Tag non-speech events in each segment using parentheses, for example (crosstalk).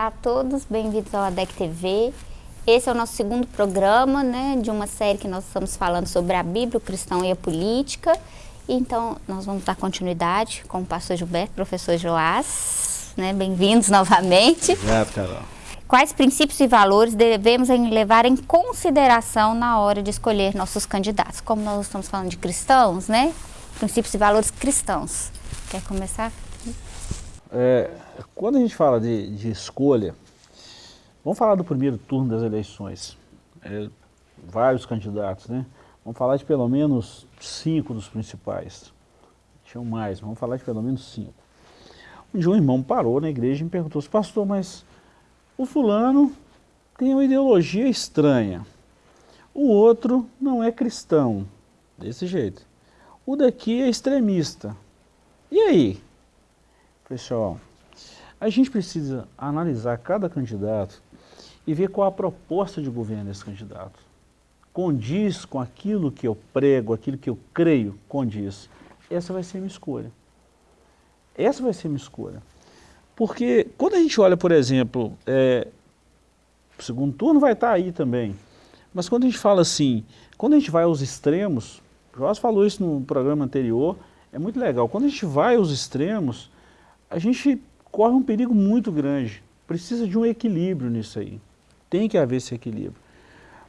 Olá a todos, bem-vindos ao ADEC TV. Esse é o nosso segundo programa, né, de uma série que nós estamos falando sobre a Bíblia, o cristão e a política. Então, nós vamos dar continuidade com o pastor Gilberto, professor Joás, né, bem-vindos (laughs) novamente. Obrigado, Carol. Quais princípios e valores devemos levar em consideração na hora de escolher nossos candidatos? Como nós estamos falando de cristãos, né? Princípios e valores cristãos. Quer começar? É, quando a gente fala de, de, escolha, vamos falar do primeiro turno das eleições. É, vários candidatos, né? Vamos falar de pelo menos cinco dos principais. Tinham mais, vamos falar de pelo menos cinco. Um dia um irmão parou na igreja e me perguntou, pastor, mas o fulano tem uma ideologia estranha. O outro não é cristão, desse jeito. O daqui é extremista. E aí? Pessoal, a gente precisa analisar cada candidato e ver qual a proposta de governo desse candidato. Condiz com aquilo que eu prego, aquilo que eu creio, condiz. Essa vai ser a minha escolha. Essa vai ser a minha escolha. Porque quando a gente olha, por exemplo, é, o segundo turno vai estar aí também, mas quando a gente fala assim, quando a gente vai aos extremos, o Joás falou isso no programa anterior, é muito legal, quando a gente vai aos extremos, a gente corre um perigo muito grande. Precisa de um equilíbrio nisso aí. Tem que haver esse equilíbrio.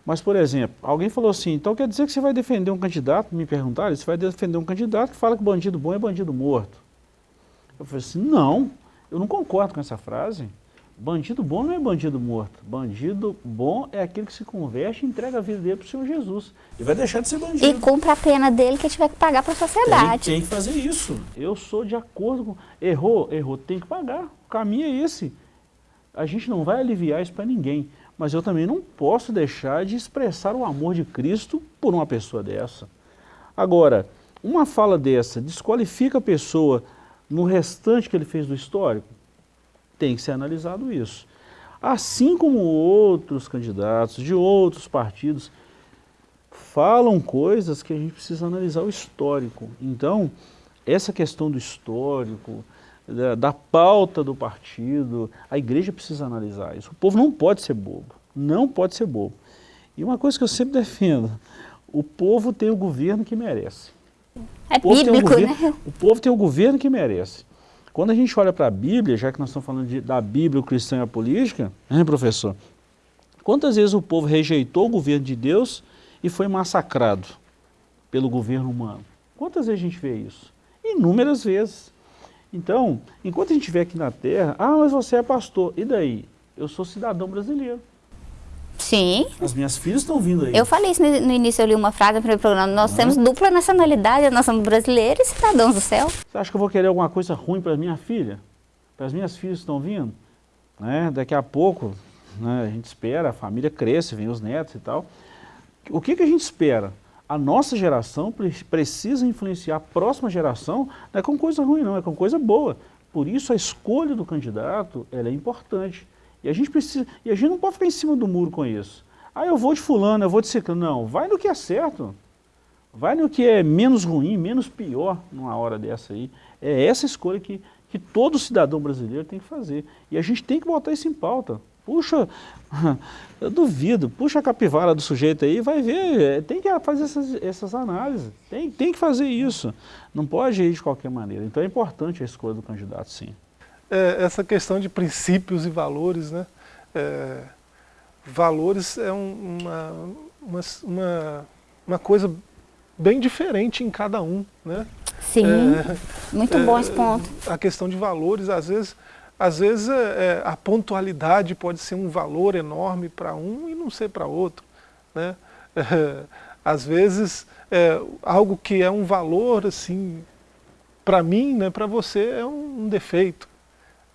Mas, por exemplo, alguém falou assim, então quer dizer que você vai defender um candidato, me perguntaram, você vai defender um candidato que fala que bandido bom é bandido morto. Eu falei assim, não, eu não concordo com essa frase. Bandido bom não é bandido morto. Bandido bom é aquele que se converte e entrega a vida dele para o Senhor Jesus. E vai deixar de ser bandido. E cumpre a pena dele que tiver que pagar para a sociedade. Tem, tem, que fazer isso. Eu sou de acordo com... Errou, errou, tem que pagar. O caminho é esse. A gente não vai aliviar isso para ninguém. Mas eu também não posso deixar de expressar o amor de Cristo por uma pessoa dessa. Agora, uma fala dessa desqualifica a pessoa no restante que ele fez do histórico? Tem que ser analisado isso. Assim como outros candidatos de outros partidos falam coisas que a gente precisa analisar o histórico. Então, essa questão do histórico, da, da, pauta do partido, a igreja precisa analisar isso. O povo não pode ser bobo, não pode ser bobo. E uma coisa que eu sempre defendo, o povo tem o governo que merece. É bíblico, governo, né? O povo tem o governo que merece. Quando a gente olha para a Bíblia, já que nós estamos falando de, da Bíblia, o cristão e a política, hein, professor? Quantas vezes o povo rejeitou o governo de Deus e foi massacrado pelo governo humano? Quantas vezes a gente vê isso? Inúmeras vezes. Então, enquanto a gente estiver aqui na Terra, ah, mas você é pastor, e daí? Eu sou cidadão brasileiro. Sim. As minhas filhas estão vindo aí. Eu falei isso no, início, eu li uma frase no primeiro programa. Nós temos dupla nacionalidade, nós somos brasileiros e cidadãos do céu. Você acha que eu vou querer alguma coisa ruim para minha filha? Para as minhas filhas que estão vindo? Né? Daqui a pouco, né, a gente espera, a família cresce, vem os netos e tal. O que, que a gente espera? A nossa geração precisa influenciar a próxima geração, não é com coisa ruim não, é com coisa boa. Por isso a escolha do candidato ela é importante. E a gente precisa, e a gente não pode ficar em cima do muro com isso. Ah, eu vou de fulano, eu vou de ciclano. Não, vai no que é certo. Vai no que é menos ruim, menos pior numa hora dessa aí. É essa escolha que, que todo cidadão brasileiro tem que fazer. E a gente tem que botar isso em pauta. Puxa, (laughs) eu duvido, puxa a capivara do sujeito aí vai ver, é, tem que fazer essas, essas análises, tem, tem que fazer isso. Não pode ir de qualquer maneira. Então é importante a escolha do candidato, sim é, essa questão de princípios e valores, né? É, valores é um, uma, uma, uma, coisa bem diferente em cada um, né? Sim, é, muito bom esse ponto. A questão de valores, às vezes, às vezes é, a pontualidade pode ser um valor enorme para um e não ser para outro, né? às vezes, algo que é um valor, assim, para mim, né, para você é um defeito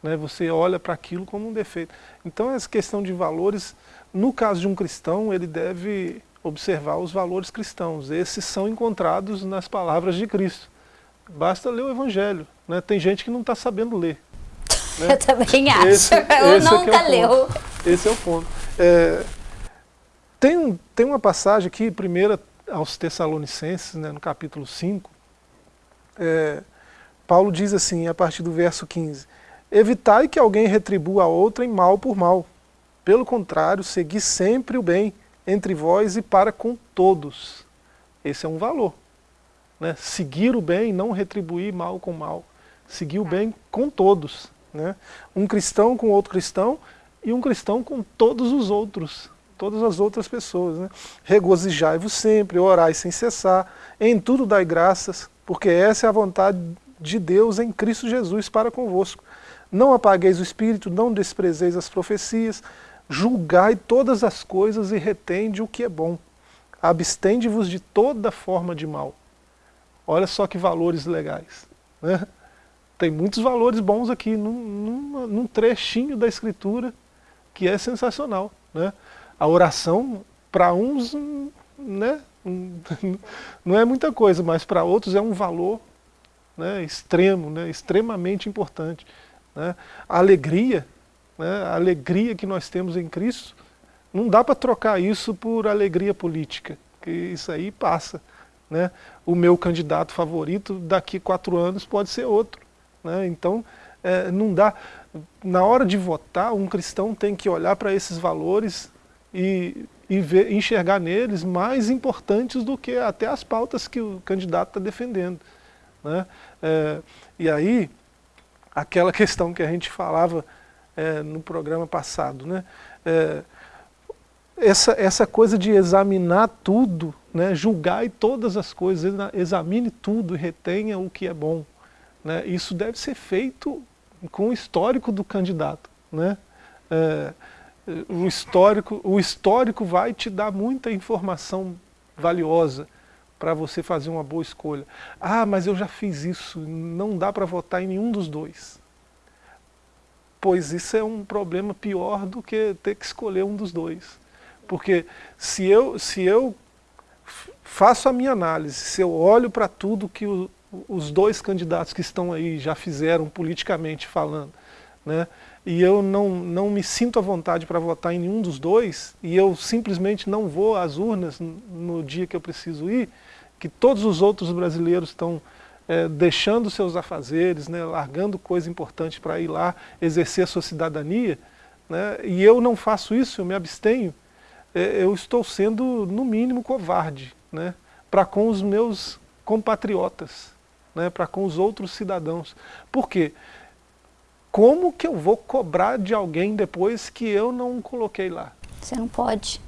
né? você olha para aquilo como um defeito. Então essa questão de valores, no caso de um cristão, ele deve observar os valores cristãos. Esses são encontrados nas palavras de Cristo. Basta ler o Evangelho. Né? Tem gente que não está sabendo ler. (laughs) Né? Eu também acho. Esse, (laughs) Eu esse nunca é leu. Esse é o ponto. É, tem, um, tem uma passagem aqui, primeira aos Tessalonicenses, né, no capítulo 5, é, Paulo diz assim, a partir do verso 15, Evitai que alguém retribua a outrem mal por mal. Pelo contrário, segui sempre o bem entre vós e para com todos. Esse é um valor. Né? Seguir o bem, não retribuir mal com mal. Seguir o bem com todos. Né? Um cristão com outro cristão e um cristão com todos os outros, todas as outras pessoas. Né? Regozijai-vos sempre, orai sem cessar, em tudo dai graças, porque essa é a vontade de Deus em Cristo Jesus para convosco. Não apagueis o Espírito, não desprezeis as profecias, julgai todas as coisas e retende o que é bom. Abstende-vos de toda forma de mal. Olha só que valores legais. Né? Tem muitos valores bons aqui, num, num, num, trechinho da Escritura que é sensacional. Né? A oração, para uns, né, (laughs) não é muita coisa, mas para outros é um valor né, extremo, né, extremamente importante. Né? A alegria, né, a alegria que nós temos em Cristo, não dá para trocar isso por alegria política, que isso aí passa. Né? O meu candidato favorito daqui quatro anos pode ser outro. Né? Então, é, não dá. Na hora de votar, um cristão tem que olhar para esses valores e, e ver, enxergar neles mais importantes do que até as pautas que o candidato está defendendo. Né? É, e aí, aquela (laughs) questão que a gente falava é, no programa passado, né? É, essa, essa coisa de examinar tudo, né? julgar todas as coisas, examine tudo e retenha o que é bom. Né? Isso deve ser feito com o histórico do candidato. Né? É, o, histórico, o histórico vai te dar muita informação valiosa para você fazer uma boa escolha. Ah, mas eu já fiz isso, não dá para votar em nenhum dos dois. Pois isso é um problema pior do que ter que escolher um dos dois. Porque se eu, se eu faço a minha análise, se eu olho para tudo que o, os dois candidatos que estão aí já fizeram politicamente falando, né, e eu não, não me sinto à vontade para votar em nenhum dos dois, e eu simplesmente não vou às urnas no dia que eu preciso ir, que todos os outros brasileiros estão é, deixando seus afazeres, né, largando coisa importante para ir lá exercer a sua cidadania, né, e eu não faço isso, eu me abstenho, é, eu estou sendo, no mínimo, covarde né, para com os meus compatriotas, né, para com os outros cidadãos. Por quê? como que eu vou cobrar de alguém depois que eu não coloquei lá? Você não pode.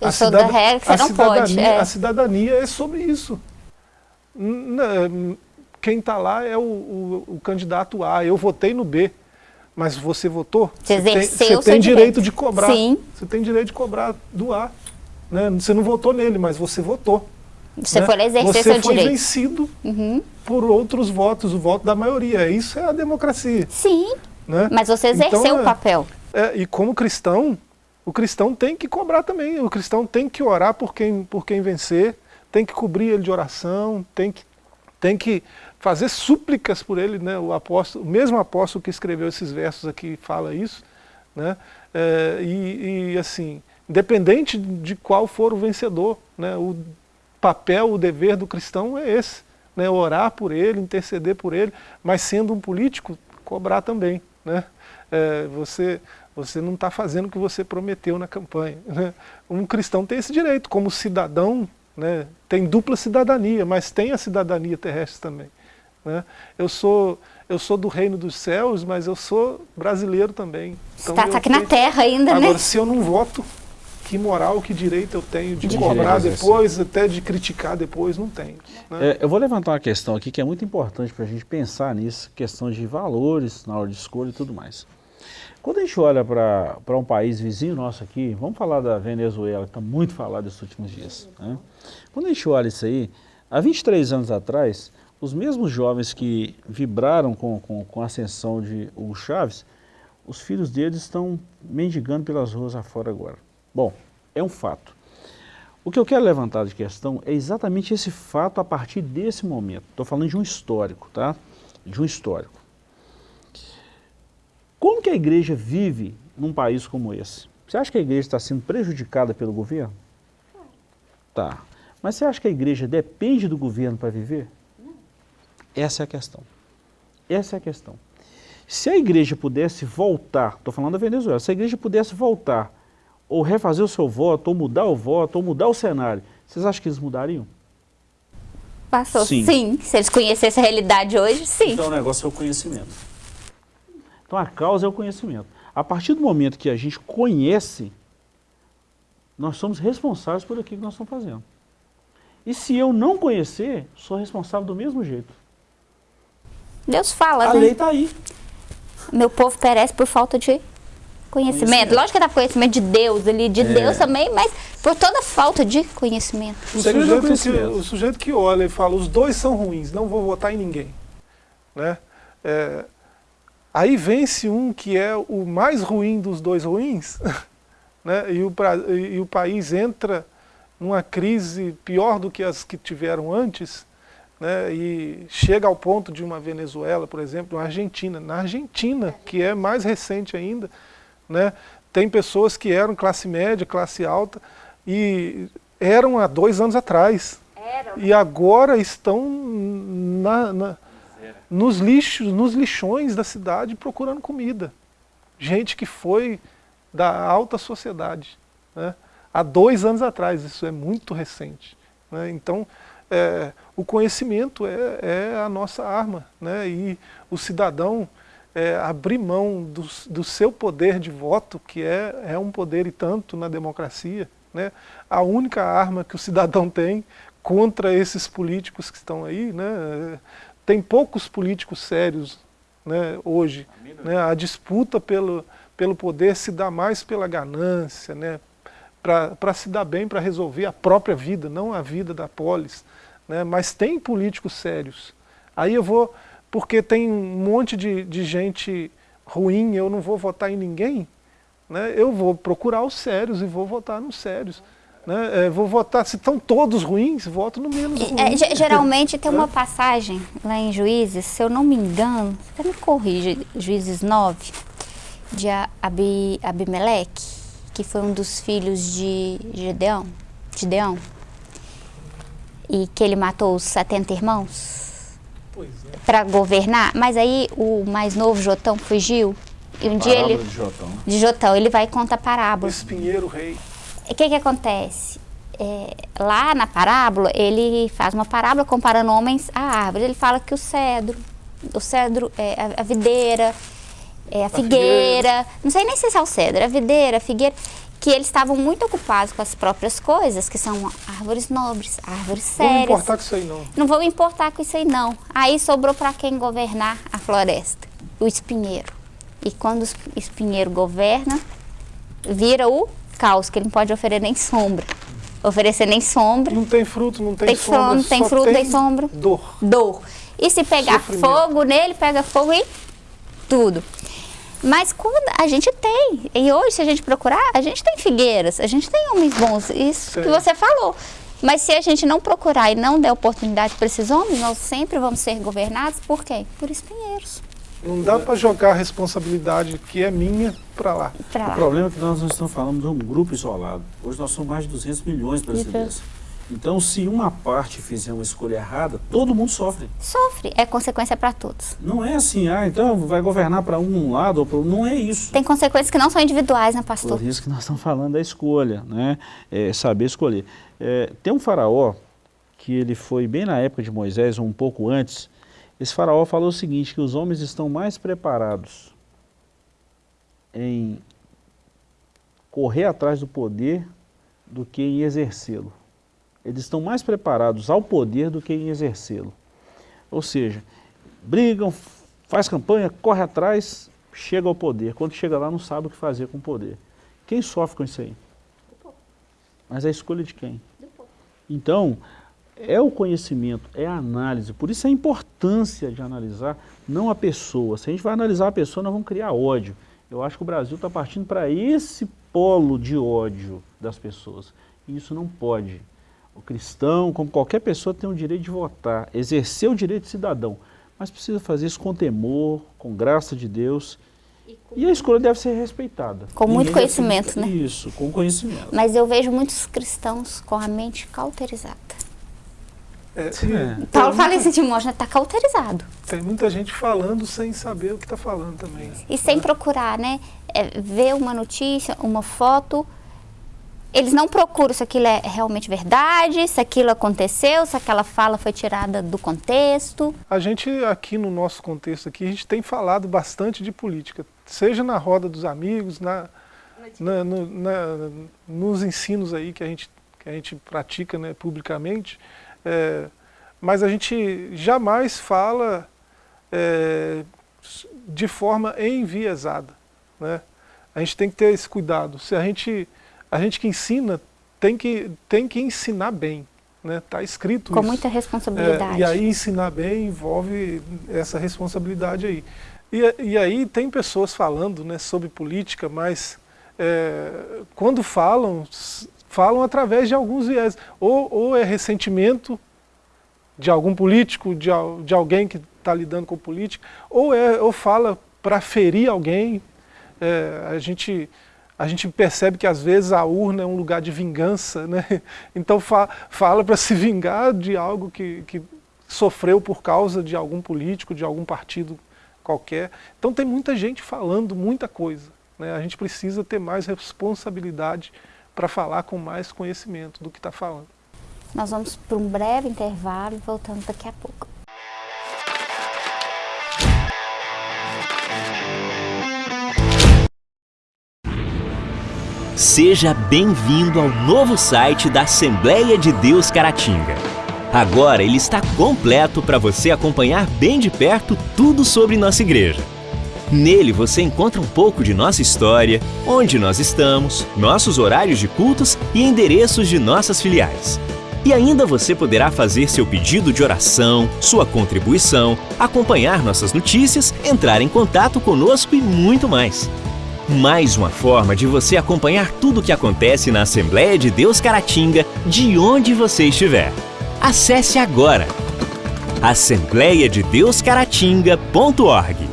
Eu a sou da regra, você não pode. É. A cidadania é sobre isso. Quem está lá é o, o, o, candidato A, eu votei no B, mas você votou? Você, você tem, você tem direito, direito de cobrar. Sim. Você tem direito de cobrar do A. Né? Você não votou nele, mas você votou. Você né? foi exercer você seu foi direito. vencido uhum. por outros votos, o voto da maioria. Isso é a democracia. Sim. Né? Mas você exerceu então, o é, papel. É, e como cristão, o cristão tem que cobrar também. O cristão tem que orar por quem, por quem vencer, tem que cobrir ele de oração, tem que, tem que fazer súplicas por ele. Né? O, apóstolo, o mesmo apóstolo que escreveu esses versos aqui fala isso. Né? É, e, e, assim, independente de qual for o vencedor, né? o papel, o dever do cristão é esse. Né? Orar por ele, interceder por ele, mas sendo um político, cobrar também. Né? É, você, você não está fazendo o que você prometeu na campanha. Né? Um cristão tem esse direito, como cidadão, né? tem dupla cidadania, mas tem a cidadania terrestre também. Né? Eu, sou, eu sou do reino dos céus, mas eu sou brasileiro também. Então, está aqui na terra ainda, Agora, né? se eu não voto, que moral, que direito eu tenho de, de cobrar depois, até de criticar depois, não tenho. Né? É, eu vou levantar uma questão aqui que é muito importante para a gente pensar nisso, questão de valores na hora de escolha e tudo mais. Quando a gente olha para um país vizinho nosso aqui, vamos falar da Venezuela, que está muito falado nesses últimos dias. Né? Quando a gente olha isso aí, há 23 anos atrás, os mesmos jovens que vibraram com, com, com a ascensão de Hugo Chávez, os filhos deles estão mendigando pelas ruas afora agora. Bom, é um fato. O que eu quero levantar de questão é exatamente esse fato a partir desse momento. Estou falando de um histórico, tá? De um histórico. Que a igreja vive num país como esse? Você acha que a igreja está sendo prejudicada pelo governo? Tá. Mas você acha que a igreja depende do governo para viver? Essa é a questão. Essa é a questão. Se a igreja pudesse voltar, estou falando da Venezuela, se a igreja pudesse voltar, ou refazer o seu voto, ou mudar o voto, ou mudar o cenário, vocês acham que eles mudariam? Passou, sim. sim. Se eles conhecessem a realidade hoje, sim. Então o negócio é o conhecimento. Então a causa é o conhecimento. A partir do momento que a gente conhece, nós somos responsáveis por aquilo que nós estamos fazendo. E se eu não conhecer, sou responsável do mesmo jeito. Deus fala, a né? A lei está aí. Meu povo perece por falta de conhecimento. conhecimento. Lógico que dá conhecimento de Deus ali, de é. Deus também, mas por toda falta de conhecimento. O sujeito, que, o sujeito que olha e fala, os dois são ruins, não vou votar em ninguém. Né? É, aí vence um que é o mais ruim dos dois ruins, (laughs) né? e, o, e o país entra numa crise pior do que as que tiveram antes, né, e chega ao ponto de uma Venezuela, por exemplo, uma Argentina. Na Argentina, que é mais recente ainda, né, tem pessoas que eram classe média, classe alta, e eram há dois anos atrás. Eram. E agora estão na, na, nos lixos, nos lixões da cidade procurando comida. Gente que foi da alta sociedade. Né? Há dois anos atrás, isso é muito recente. Né? Então, é, o conhecimento é, é, a nossa arma, né? e o cidadão é, abrir mão do, do, seu poder de voto, que é, é um poder e tanto na democracia, né? a única arma que o cidadão tem contra esses políticos que estão aí, né? Tem poucos políticos sérios né, hoje, né? a disputa pelo, pelo poder se dá mais pela ganância, né? para se dar bem, para resolver a própria vida, não a vida da polis né? mas tem políticos sérios. Aí eu vou, porque tem um monte de, de gente ruim, eu não vou votar em ninguém, né? eu vou procurar os sérios e vou votar nos sérios. Né? É, vou votar, se estão todos ruins, voto no menos ruim. É, geralmente tem (laughs) uma passagem lá em Juízes, se eu não me engano, você me corrija, Juízes 9, de Abimeleque, que foi um dos filhos de Gedeão, Gideão e que ele matou os 70 irmãos é. para governar, mas aí o mais novo Jotão fugiu e um dia ele de Jotão. de Jotão ele vai contar parábola. Espinheiro rei. O que que acontece? É, lá na parábola ele faz uma parábola comparando homens a árvores. Ele fala que o cedro, o cedro é a, a videira, é a, a figueira, figueira, não sei nem se é o cedro, a videira, a figueira, que eles estavam muito ocupados com as próprias coisas, que são árvores nobres, árvores sérias. Não vão importar com isso aí não. Não vão importar com isso aí não. Aí sobrou para quem governar a floresta? O espinheiro. E quando o espinheiro governa, vira o caos, que ele não pode oferecer nem sombra. Oferecer nem sombra. Não tem fruto, não tem, tem sombra. Não tem fruto, tem, tem sombra. Dor. Dor. E se pegar fogo nele, pega fogo em tudo. Mas quando a gente tem, e hoje se a gente procurar, a gente tem figueiras, a gente tem homens bons, isso Sim. que você falou. Mas se a gente não procurar e não der oportunidade para esses homens, nós sempre vamos ser governados por quê? Por espinheiros. Não dá para jogar a responsabilidade que é minha para lá. lá. O problema é que nós não estamos falando de um grupo isolado. Hoje nós somos mais de 200 milhões de brasileiros. Então, se uma parte fizer uma escolha errada, todo mundo sofre. Sofre, é consequência para todos. Não é assim, ah, então vai governar para um lado ou para outro. Não é isso. Tem consequências que não são individuais, né, pastor? Por isso que nós estamos falando da escolha, né? É, saber escolher. É, tem um faraó, que ele foi bem na época de Moisés, ou um pouco antes, esse faraó falou o seguinte, que os homens estão mais preparados em correr atrás do poder do que em exercê-lo. Eles estão mais preparados ao poder do que em exercê-lo. Ou seja, brigam, faz campanha, corre atrás, chega ao poder. Quando chega lá não sabe o que fazer com o poder. Quem sofre com isso aí? Mas é a escolha de quem? Então, é o conhecimento, é a análise. Por isso a importância de analisar não a pessoa. Se a gente vai analisar a pessoa, nós vamos criar ódio. Eu acho que o Brasil está partindo para esse polo de ódio das pessoas. E isso não pode. O cristão, como qualquer pessoa, tem o direito de votar, exercer o direito de cidadão, mas precisa fazer isso com temor, com graça de Deus. E, e a escolha deve ser respeitada. Com muito conhecimento, né? Isso, com conhecimento. Mas eu vejo muitos cristãos com a mente cauterizada. É, é. Paulo fala esse Timóteo, está cauterizado. Tem muita gente falando sem saber o que está falando também. E sem né? procurar, né? É, ver uma notícia, uma foto, eles não procuram se aquilo é realmente verdade, se aquilo aconteceu, se aquela fala foi tirada do contexto. A gente aqui no nosso contexto aqui, a gente tem falado bastante de política, seja na roda dos amigos, na, na, no, na, nos ensinos aí que a gente, que a gente pratica né, publicamente, é, mas a gente jamais fala é, de forma enviesada. Né? A gente tem que ter esse cuidado. Se a gente a gente que ensina tem que, tem que ensinar bem. Está né? Tá escrito Com isso. muita responsabilidade. É, e aí ensinar bem envolve essa responsabilidade aí. E, e aí tem pessoas falando né, sobre política, mas é, quando falam, falam através de alguns viés. Ou, ou é ressentimento de algum político, de, de alguém que está lidando com política, ou, é, ou fala para ferir alguém. É, a gente a gente percebe que às vezes a urna é um lugar de vingança, né? (laughs) então fa fala para se vingar de algo que, que sofreu por causa de algum político, de algum partido qualquer. Então tem muita gente falando muita coisa. Né? A gente precisa ter mais responsabilidade para falar com mais conhecimento do que está falando. Nós vamos para um breve intervalo e voltamos daqui a pouco. Seja bem-vindo ao novo site da Assembleia de Deus Caratinga. Agora ele está completo para você acompanhar bem de perto tudo sobre nossa igreja. Nele você encontra um pouco de nossa história, onde nós estamos, nossos horários de cultos e endereços de nossas filiais. E ainda você poderá fazer seu pedido de oração, sua contribuição, acompanhar nossas notícias, entrar em contato conosco e muito mais. Mais uma forma de você acompanhar tudo o que acontece na Assembleia de Deus Caratinga, de onde você estiver. Acesse agora assembleiadedeuscaratinga.org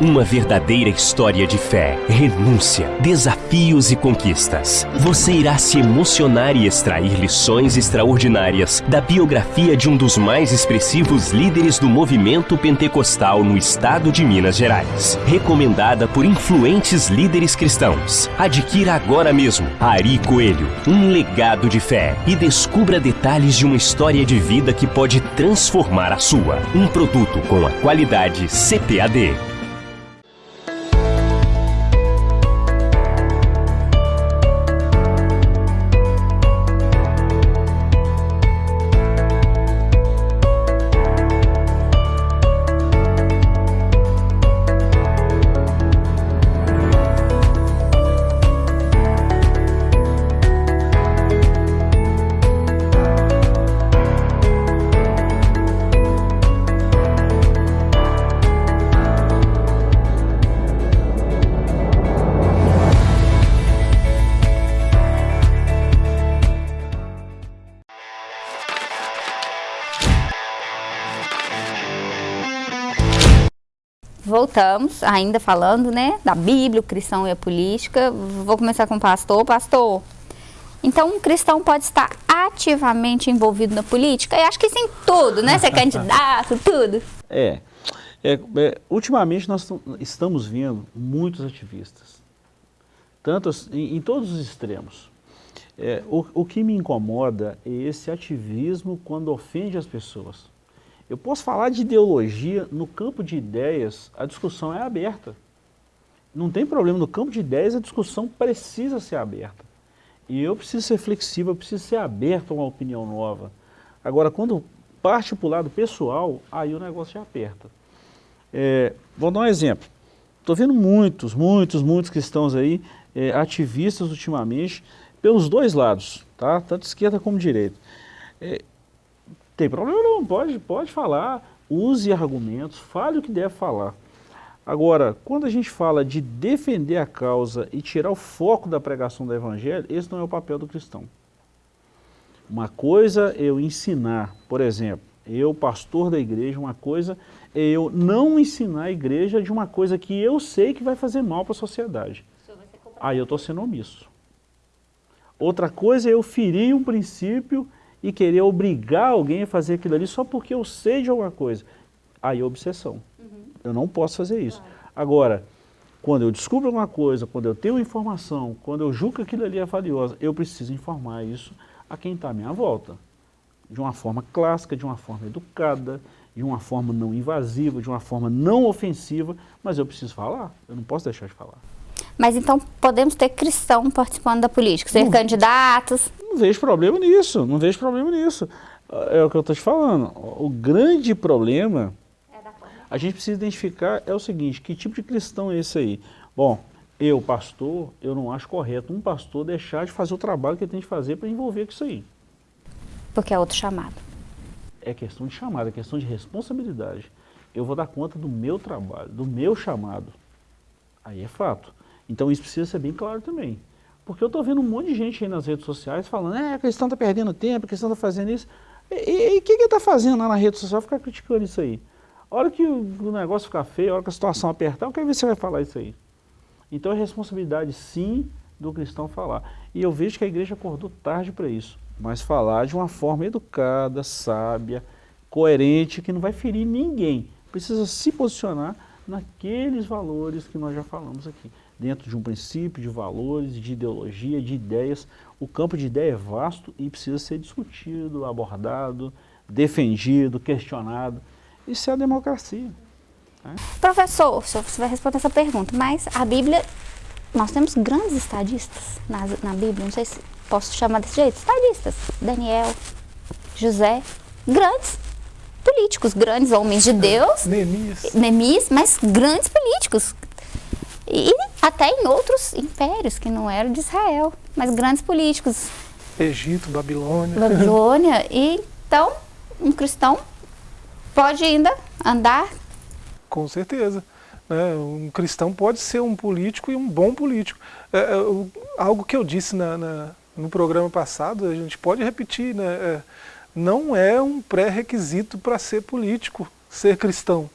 Uma verdadeira história de fé, renúncia, desafios e conquistas. Você irá se emocionar e extrair lições extraordinárias da biografia de um dos mais expressivos líderes do movimento pentecostal no estado de Minas Gerais. Recomendada por influentes líderes cristãos. Adquira agora mesmo Ari Coelho, um legado de fé e descubra detalhes de uma história de vida que pode transformar a sua. Um produto com a qualidade CPAD. Voltamos, ainda falando, né, da Bíblia, o cristão e a política. Vou começar com o pastor. Pastor, então um cristão pode estar ativamente envolvido na política? Eu acho que sim, tudo, né? Ser candidato, (laughs) tudo. É. é, é ultimamente nós estamos vendo muitos ativistas, tantos em, em todos os extremos. É, o, o que me incomoda é esse ativismo quando ofende as pessoas. Eu posso falar de ideologia, no campo de ideias, a discussão é aberta. Não tem problema, no campo de ideias a discussão precisa ser aberta. E eu preciso ser flexível, eu preciso ser aberto a uma opinião nova. Agora, quando parte para o lado pessoal, aí o negócio já aperta. É, vou dar um exemplo. Estou vendo muitos, muitos, muitos cristãos aí, é, ativistas ultimamente, pelos dois lados, tá? tanto esquerda como direita. É, tem problema não, pode, pode falar, use argumentos, fale o que deve falar. Agora, quando a gente fala de defender a causa e tirar o foco da pregação do evangelho, esse não é o papel do cristão. Uma coisa é eu ensinar, por exemplo, eu, pastor da igreja, uma coisa é eu não ensinar a igreja de uma coisa que eu sei que vai fazer mal para a sociedade. Aí eu estou sendo omisso. Outra coisa é eu ferir um princípio e querer obrigar alguém a fazer aquilo ali só porque eu sei de alguma coisa. Aí é obsessão. Uhum. Eu não posso fazer isso. Claro. Agora, quando eu descubro alguma coisa, quando eu tenho informação, quando eu julgo que aquilo ali é valioso, eu preciso informar isso a quem está à minha volta. De uma forma clássica, de uma forma educada, de uma forma não invasiva, de uma forma não ofensiva, mas eu preciso falar, eu não posso deixar de falar. Mas então podemos ter cristão participando da política, ser não, candidatos? Não vejo problema nisso, não vejo problema nisso. É o que eu estou te falando. O grande problema a gente precisa identificar é o seguinte, que tipo de cristão é esse aí? Bom, eu, pastor, eu não acho correto um pastor deixar de fazer o trabalho que ele tem de fazer para envolver com isso aí. Porque é outro chamado. É questão de chamado, é questão de responsabilidade. Eu vou dar conta do meu trabalho, do meu chamado. Aí é fato. Então isso precisa ser bem claro também. Porque eu estou vendo um monte de gente aí nas redes sociais falando, é, a questão está perdendo tempo, a questão está fazendo isso. E o que ele está fazendo lá na rede social ficar criticando isso aí? A hora que o negócio ficar feio, a hora que a situação apertar, eu quero ver se você vai falar isso aí. Então é responsabilidade, sim, do cristão falar. E eu vejo que a igreja acordou tarde para isso. Mas falar de uma forma educada, sábia, coerente, que não vai ferir ninguém. Precisa se posicionar naqueles valores que nós já falamos aqui. Dentro de um princípio, de valores, de ideologia, de ideias. O campo de ideia é vasto e precisa ser discutido, abordado, defendido, questionado. Isso é a democracia. Né? Professor, você vai responder essa pergunta, mas a Bíblia, nós temos grandes estadistas na, na Bíblia, não sei se posso chamar desse jeito, estadistas. Daniel, José, grandes políticos, grandes homens de Deus. Neemias. Neemias, mas grandes políticos. E até em outros impérios que não eram de Israel, mas grandes políticos. Egito, Babilônia. Babilônia. (laughs) E, então, um cristão pode ainda andar? Com certeza. Né? Um cristão pode ser um político e um bom político. É, é, algo que eu disse na, na, no programa passado, a gente pode repetir, né? É, não é um pré-requisito para ser político, ser cristão.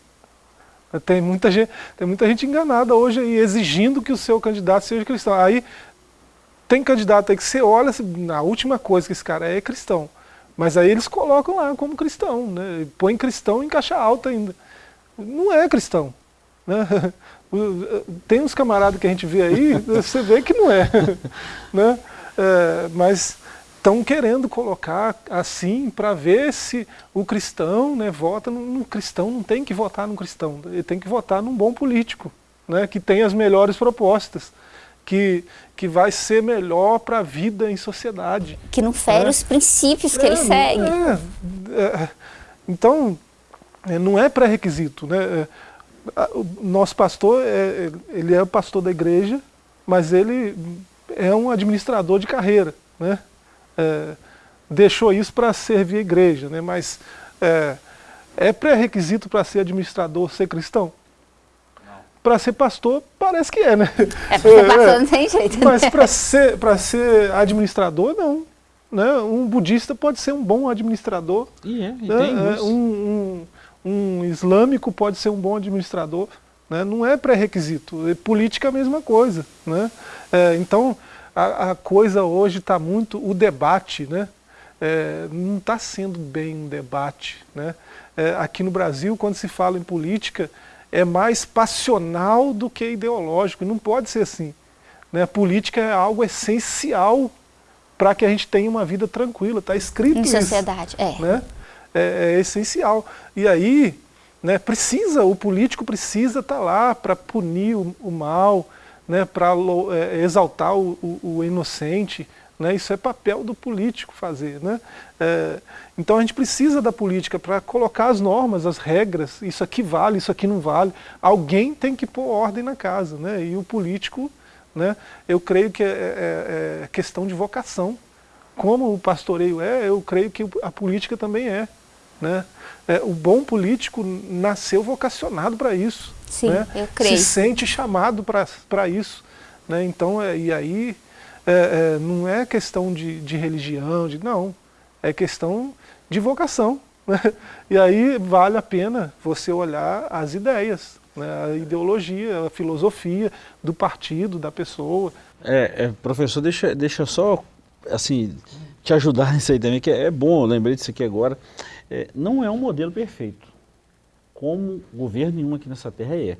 Tem muita, gente, tem muita gente enganada hoje aí, exigindo que o seu candidato seja cristão. Aí tem candidato aí que você olha, a última coisa que esse cara é, é cristão. Mas aí eles colocam lá como cristão, né? põe cristão em caixa alta ainda. Não é cristão. Né? (laughs) Tem uns camaradas que a gente vê aí, (laughs) você vê que não é. (laughs) Né? É, mas estão querendo colocar assim para ver se o cristão né, vota no, cristão, não tem que votar no cristão, ele tem que votar num bom político, né, que tem as melhores propostas que, que vai ser melhor para a vida em sociedade. Que não fere né? os princípios que é, ele segue. É, é, então, é, não é pré-requisito. Né? É, o nosso pastor, é, ele é o pastor da igreja, mas ele é um administrador de carreira. Né? É, deixou isso para servir a igreja, né? mas é, é pré-requisito para ser administrador ser cristão? Para ser pastor, parece que é, né? É, para ser (laughs) pastor é, não tem jeito. Né? Mas para ser, ser administrador, não. Né? Um budista pode ser um bom administrador. E é, e né? tem é, um, um, um, islâmico pode ser um bom administrador. Né? Não é pré-requisito. É política é a mesma coisa. Né? É, então, a, a, coisa hoje está muito... O debate né? É, não está sendo bem um debate. Né? É, aqui no Brasil, quando se fala em política é mais passional do que ideológico. Não pode ser assim. Né? A política é algo essencial para que a gente tenha uma vida tranquila. Está escrito em isso. Em sociedade, é. Né? É, é, essencial. E aí, né, precisa, o político precisa estar tá lá para punir o, o mal, né, para é, exaltar o, o, o inocente, né? Isso é papel do político fazer. Né? É, então a gente precisa da política para colocar as normas, as regras, isso aqui vale, isso aqui não vale. Alguém tem que pôr ordem na casa. Né? E o político, né, eu creio que é, é, é questão de vocação. Como o pastoreio é, eu creio que a política também é. Né? É, o bom político nasceu vocacionado para isso. Sim, né? eu creio. Se sente chamado para isso. Né? Então, é, e aí é, é, não é questão de, de religião, de, não, é questão de vocação. (laughs) Né? E aí vale a pena você olhar as ideias, né? a ideologia, a filosofia do partido, da pessoa. É, é professor, deixa, deixa só assim, te ajudar (laughs) nisso aí também, que é, bom, eu lembrei disso aqui agora, é, não é um modelo perfeito, como governo nenhum aqui nessa terra é.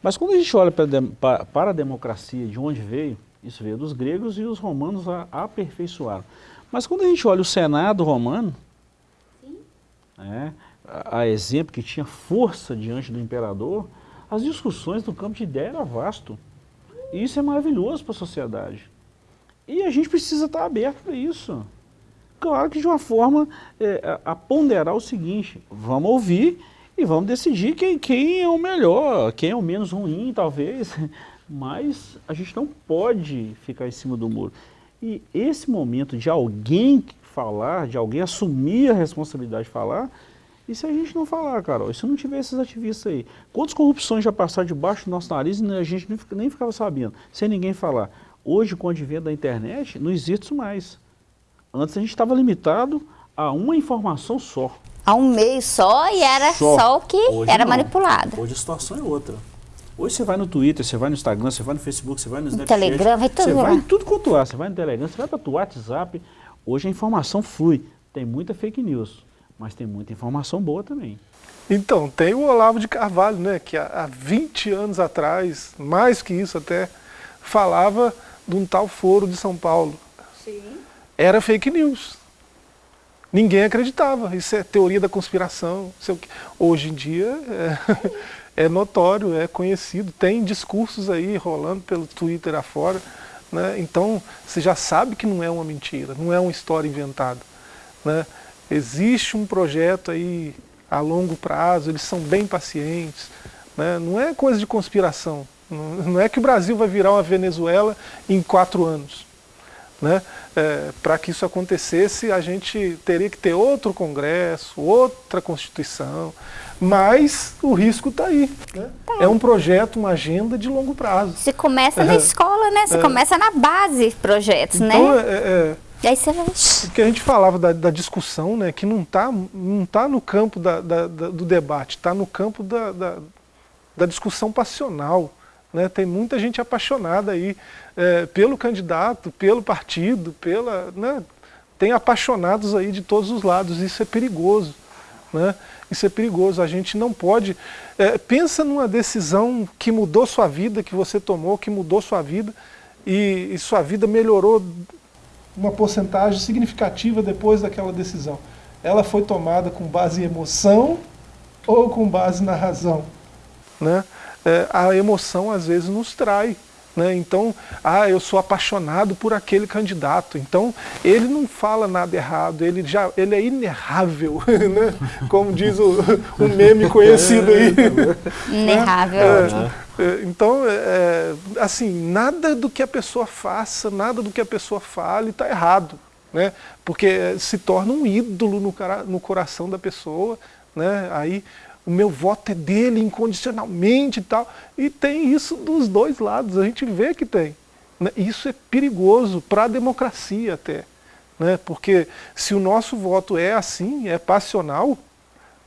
Mas quando a gente olha para, para a democracia, de onde veio, isso veio dos gregos e os romanos a, a aperfeiçoaram. Mas quando a gente olha o Senado romano, é, a, a, exemplo que tinha força diante do imperador, as discussões do campo de ideia era vasto. E isso é maravilhoso para a sociedade. E a gente precisa estar aberto para isso. Claro que de uma forma é, a, a, ponderar o seguinte, vamos ouvir e vamos decidir quem, quem é o melhor, quem é o menos ruim, talvez. (laughs) Mas a gente não pode ficar em cima do muro. E esse momento de alguém falar, de alguém assumir a responsabilidade de falar, e se a gente não falar, Carol, e se não tiver esses ativistas aí? Quantas corrupções já passaram debaixo do nosso nariz e a gente nem ficava sabendo, sem ninguém falar? Hoje, com o advento da internet, não existe isso mais. Antes a gente estava limitado a uma informação só. A um meio só e era só, só o que Hoje era não. manipulado. Hoje a situação é outra. Hoje você vai no Twitter, você vai no Instagram, você vai no Facebook, você vai no Snapchat. Telegram, vai tudo Você vai em tudo quanto há. Você vai no Telegram, você vai para o WhatsApp. Hoje a informação flui. Tem muita fake news, mas tem muita informação boa também. Então, tem o Olavo de Carvalho, né, que há 20 anos atrás, mais que isso até, falava de um tal foro de São Paulo. Sim. Era fake news. Ninguém acreditava. Isso é teoria da conspiração. É Hoje em dia é, (laughs) é, notório, é conhecido. Tem discursos aí rolando pelo Twitter afora. Né? Então você já sabe que não é uma mentira, não é uma história inventada. Né? Existe um projeto aí a longo prazo, eles são bem pacientes. Né? Não é coisa de conspiração. Não é que o Brasil vai virar uma Venezuela em quatro anos. Né? É, Para que isso acontecesse, a gente teria que ter outro Congresso, outra Constituição, mas o risco está aí. Né? Tá. É um projeto, uma agenda de longo prazo. Você começa na escola, né? Você é. começa na base projetos, então, né? É, é, e aí você vai... O que a gente falava da, da discussão, né, que não está não tá no campo da, da, do debate, está no campo da, da discussão passional. Né? Tem muita gente apaixonada aí é, pelo candidato, pelo partido, pela, né? tem apaixonados aí de todos os lados, isso é perigoso. Né? Isso é perigoso, a gente não pode... É, pensa numa decisão que mudou sua vida, que você tomou, que mudou sua vida, e, e sua vida melhorou uma porcentagem significativa depois daquela decisão. Ela foi tomada com base em emoção ou com base na razão. Né? É, a emoção às vezes nos trai. Né? Então, ah, eu sou apaixonado por aquele candidato. Então, ele não fala nada errado, ele, já, ele é inerrável, (laughs) né? como diz o, o meme conhecido aí. (laughs) Inerrável. É, é, então, é, assim, nada do que a pessoa faça, nada do que a pessoa fale está errado. Né? Porque se torna um ídolo no, no coração da pessoa. Né? Aí o meu voto é dele incondicionalmente e tal. E tem isso dos dois lados, a gente vê que tem. Né? Isso é perigoso para a democracia até. Né? Porque se o nosso voto é assim, é passional,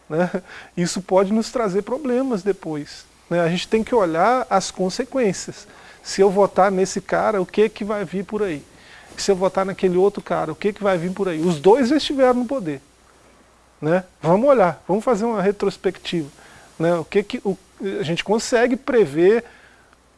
né? isso pode nos trazer problemas depois. Né? A gente tem que olhar as consequências. Se eu votar nesse cara, o que, que vai vir por aí? Se eu votar naquele outro cara, o que, que vai vir por aí? Os dois estiveram no poder. Né? Vamos olhar, vamos fazer uma retrospectiva. Né? O que, que o, a gente consegue prever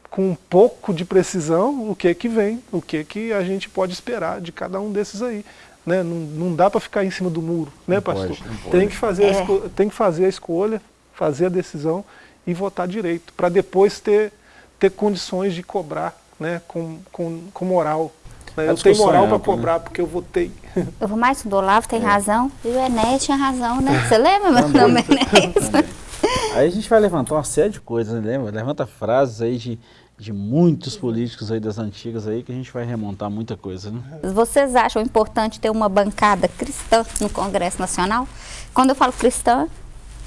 com um pouco de precisão o que que vem, o que que a gente pode esperar de cada um desses aí. Né? Não, não dá para ficar em cima do muro, né, não pastor? Pode, pode. Tem, que fazer é. a tem que fazer a escolha, fazer a decisão e votar direito, para depois ter, ter condições de cobrar né, com, com, com moral, né? Eu tenho moral para cobrar, né? porque eu votei. (laughs) Eu vou mais do Olavo tem é. razão, e o Enéas tinha razão, né? Você lembra meu nome, Enéas? (laughs) Aí a gente vai levantar uma série de coisas, né? lembra? Levanta frases aí de, de muitos políticos aí das antigas aí que a gente vai remontar muita coisa, né? Vocês acham importante ter uma bancada cristã no Congresso Nacional? Quando eu falo cristã,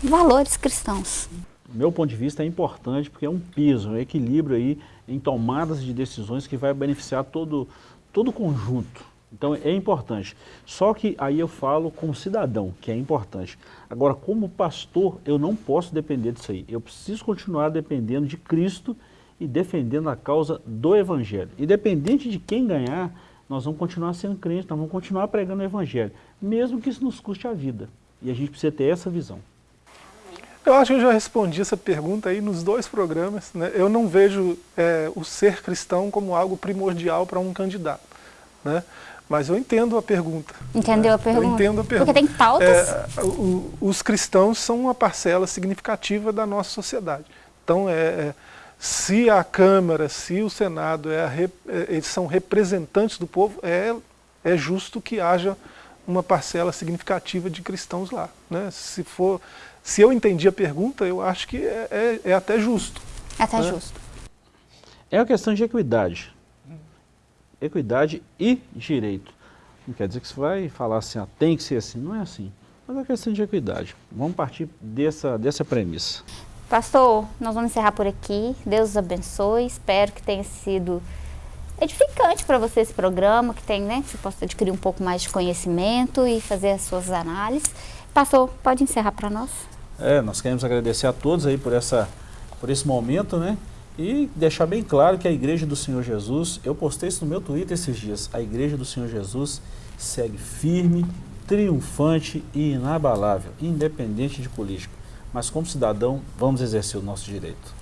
valores cristãos. meu ponto de vista é importante porque é um piso, um equilíbrio aí em tomadas de decisões que vai beneficiar todo, todo o conjunto. Então é importante. Só que aí eu falo como cidadão, que é importante. Agora, como pastor, eu não posso depender disso aí. Eu preciso continuar dependendo de Cristo e defendendo a causa do Evangelho. Independente de quem ganhar, nós vamos continuar sendo crentes, nós vamos continuar pregando o Evangelho, mesmo que isso nos custe a vida. E a gente precisa ter essa visão. Eu acho que eu já respondi essa pergunta aí nos dois programas. Né? Eu não vejo é, o ser cristão como algo primordial para um candidato. Né? Mas eu entendo a pergunta. Entendeu né? a pergunta? Eu entendo a pergunta. Porque tem pautas? É, o, os cristãos são uma parcela significativa da nossa sociedade. Então, é, é se a Câmara, se o Senado é a, é, eles são representantes do povo, é, é justo que haja uma parcela significativa de cristãos lá. Né? Se, for, se eu entendi a pergunta, eu acho que é, é, é até justo. Até né? justo. É uma questão de equidade. Equidade e direito. Não quer dizer que você vai falar assim, ah, tem que ser assim. Não é assim. Mas é uma questão de equidade. Vamos partir dessa, dessa premissa. Pastor, nós vamos encerrar por aqui. Deus os abençoe. Espero que tenha sido edificante para você esse programa, que tem, né, que você possa adquirir um pouco mais de conhecimento e fazer as suas análises. Pastor, pode encerrar para nós? É, nós queremos agradecer a todos aí por, essa, por esse momento, né? E deixar bem claro que a Igreja do Senhor Jesus, eu postei isso no meu Twitter esses dias, a Igreja do Senhor Jesus segue firme, triunfante e inabalável, independente de política mas como cidadão, vamos exercer o nosso direito.